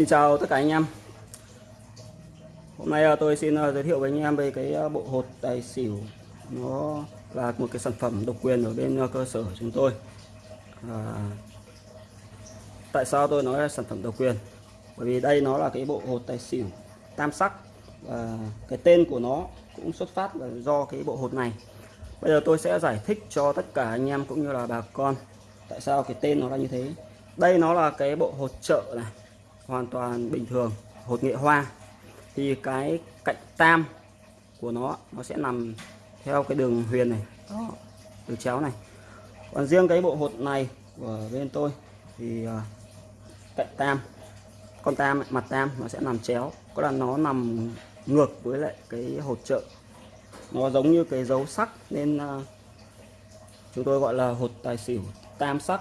Xin chào tất cả anh em. Hôm nay ờ, tôi xin ờ, giới thiệu với anh em về cái ờ, bộ hột tài xỉu. Nó là một cái sản phẩm độc quyền ở bên cơ sở của chúng tôi. À, Tại sao tôi nói là sản phẩm độc quyền? Bởi vì đây nó là cái bộ hột tài xỉu tam sắc Và cái tên của nó cũng xuất phát là do cái bộ hột này. Bây giờ tôi sẽ giải thích cho tất cả anh em cũng như là bà con Tại sao cái tên nó là như thế. Đây nó là cái bộ hột trợ này hoàn toàn bình thường. Hột nghệ hoa. Thì cái cạnh tam của nó nó sẽ nằm theo cái đường huyền này. Đó đường chéo này. Còn riêng cái bộ hột này của bên tôi thì uh, cạnh tam con tam mặt tam nó sẽ nằm chéo. Có là nó nằm ngược với lại cái hột trợ. Nó giống như cái dấu sắc nên uh, chúng tôi gọi là hột tài xỉu tam sắc.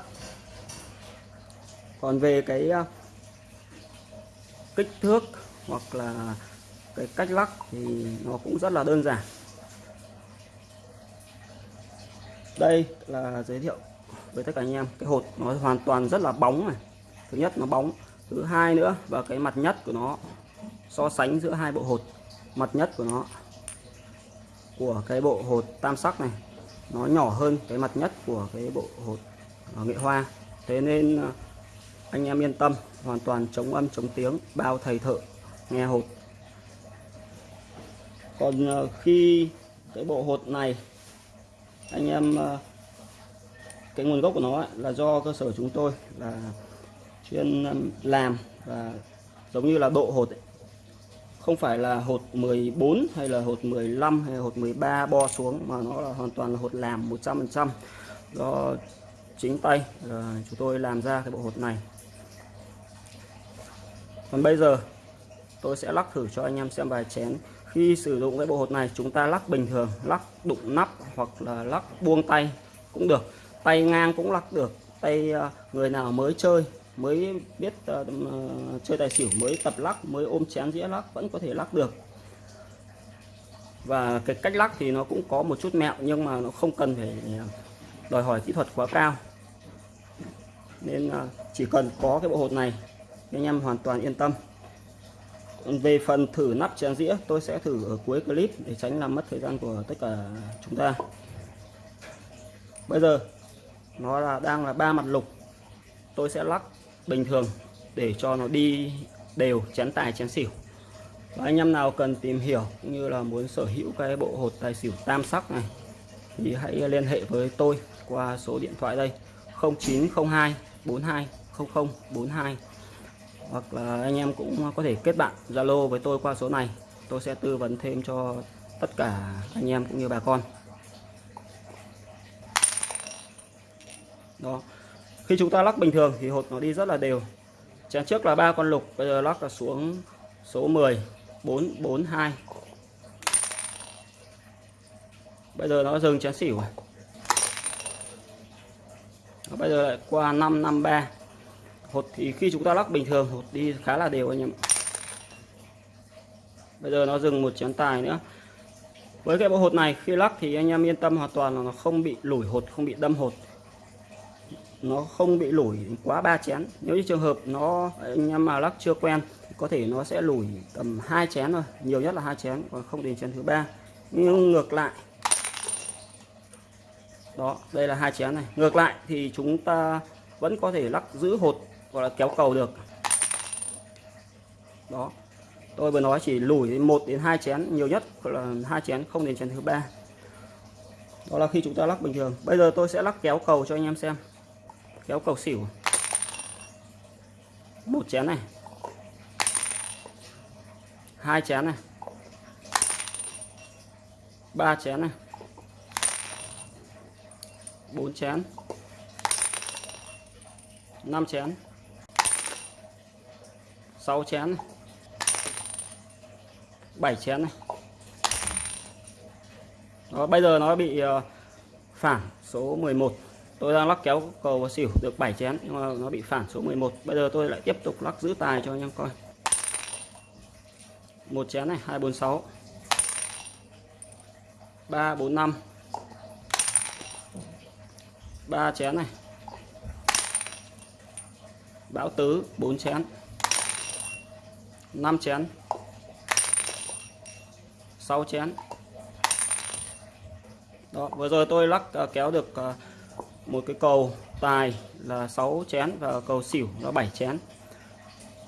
Còn về cái uh, kích thước hoặc là cái cách lắc thì nó cũng rất là đơn giản. Đây là giới thiệu với tất cả anh em, cái hột nó hoàn toàn rất là bóng này. Thứ nhất nó bóng, thứ hai nữa và cái mặt nhất của nó so sánh giữa hai bộ hột, mặt nhất của nó, của cái bộ hột tam sắc này, nó nhỏ hơn cái mặt nhất của cái bộ hột ờ, nghệ hoa. Thế nên ờ, anh em yên tâm, hoàn toàn chống âm, chống tiếng, bao thầy thợ, nghe hột còn ờ, khi cái bộ hột này, anh em ờ, cái nguồn gốc của nó là do cơ sở chúng tôi là chuyên làm và giống như là độ hột ấy. không phải là hột 14 hay là hột 15 hay hột 13 bo xuống, mà nó là hoàn toàn là hột làm 100% do chính tay ờ, chúng tôi làm ra cái bộ hột này còn bây giờ tôi sẽ lắc thử cho anh em xem vài chén. Khi sử dụng cái bộ hột này chúng ta lắc bình thường lắc đụng nắp hoặc là lắc buông tay cũng được. Tay ngang cũng lắc được tay à, người nào mới chơi mới biết uh, chơi tài xỉu mới tập lắc mới ôm chén dĩa lắc vẫn có thể lắc được. Và cái cách lắc thì nó cũng có một chút mẹo nhưng mà nó không cần phải đòi hỏi kỹ thuật quá cao. Nên uh, chỉ cần có cái bộ hột này anh em hoàn toàn yên tâm. Về phần thử nắp chén dĩa, tôi sẽ thử ở cuối clip để tránh làm mất thời gian của tất cả chúng ta. Bây giờ, nó là, đang là ba mặt lục. Tôi sẽ lắc bình thường để cho nó đi đều chén tài, chén xỉu. Và anh em nào cần tìm hiểu cũng như là muốn sở hữu cái bộ hột tài xỉu tam sắc này, thì hãy liên hệ với tôi qua số điện thoại đây. 0902 42 0042 hoặc là anh em cũng có thể kết bạn Zalo với tôi qua số này. Tôi sẽ tư vấn thêm cho tất cả anh em cũng như bà con. Đó. Khi chúng ta lắc bình thường thì hột nó đi rất là đều. Chén trước là ba con lục, bây giờ lắc là xuống số 10 442 bây giờ nó dừng chén xỉu. Bây giờ lại qua 553 hột thì khi chúng ta lắc bình thường, hột đi khá là đều anh em bây giờ nó dừng một chén tài nữa. Với cái bộ hột này, khi lắc thì anh em yên tâm hoàn toàn là nó không bị lủi hột, không bị đâm hột. Nó không bị lủi quá ba chén. Nếu như trường hợp nó, anh em mà lắc chưa quen có thể nó sẽ lủi tầm hai chén thôi. Nhiều nhất là hai chén, còn không đến chén thứ ba. Nhưng ngược lại, đó, đây là hai chén này. Ngược lại thì chúng ta vẫn có thể lắc giữ hột gọi là kéo cầu được. Đó. Tôi vừa nói chỉ lùi một đến hai chén nhiều nhất là hai chén không đến chén thứ ba. Đó là khi chúng ta lắc bình thường. Bây giờ tôi sẽ lắc kéo cầu cho anh em xem. Kéo cầu xỉu. Một chén này. Hai chén này. Ba chén này. Bốn chén. Năm chén. 6 chén này. 7 chén này. Đó, bây giờ nó bị ờ, phản số 11 tôi đang lắc kéo cầu và xỉu được 7 chén nhưng mà nó bị phản số 11 bây giờ tôi lại tiếp tục lắc giữ tài cho anh em coi. Một chén này 246 345 3 chén này. Bão tứ 4 chén. 5 chén. 6 chén. Đó, vừa rồi tôi lắc ờ, kéo được ờ, một cái cầu tài là 6 chén và cầu xỉu là 7 chén.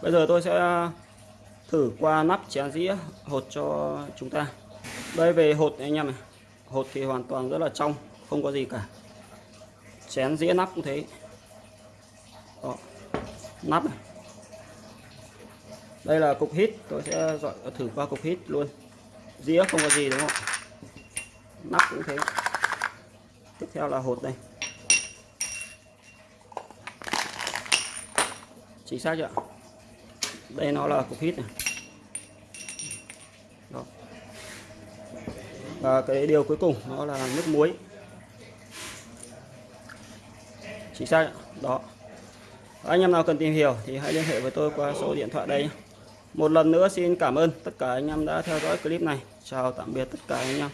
Bây giờ tôi sẽ thử qua nắp chén dĩa hột cho chúng ta. Đây, về hột anh em này. Hột thì hoàn toàn rất là trong, không có gì cả. Chén dĩa nắp cũng thế. Đó. nắp này đây là cục hít. Tôi sẽ dọi thử qua cục hít luôn. Dĩa không có gì, đúng không nắp cũng thế. Tiếp theo là hột đây. Chính xác chưa đây nó là cục hít này. Đó. và cái điều cuối cùng nó là nước muối. Chính xác đó. Anh em nào cần tìm hiểu thì hãy liên hệ với tôi qua số điện thoại đây một lần nữa xin cảm ơn tất cả anh em đã theo dõi clip này. Chào tạm biệt tất cả anh em.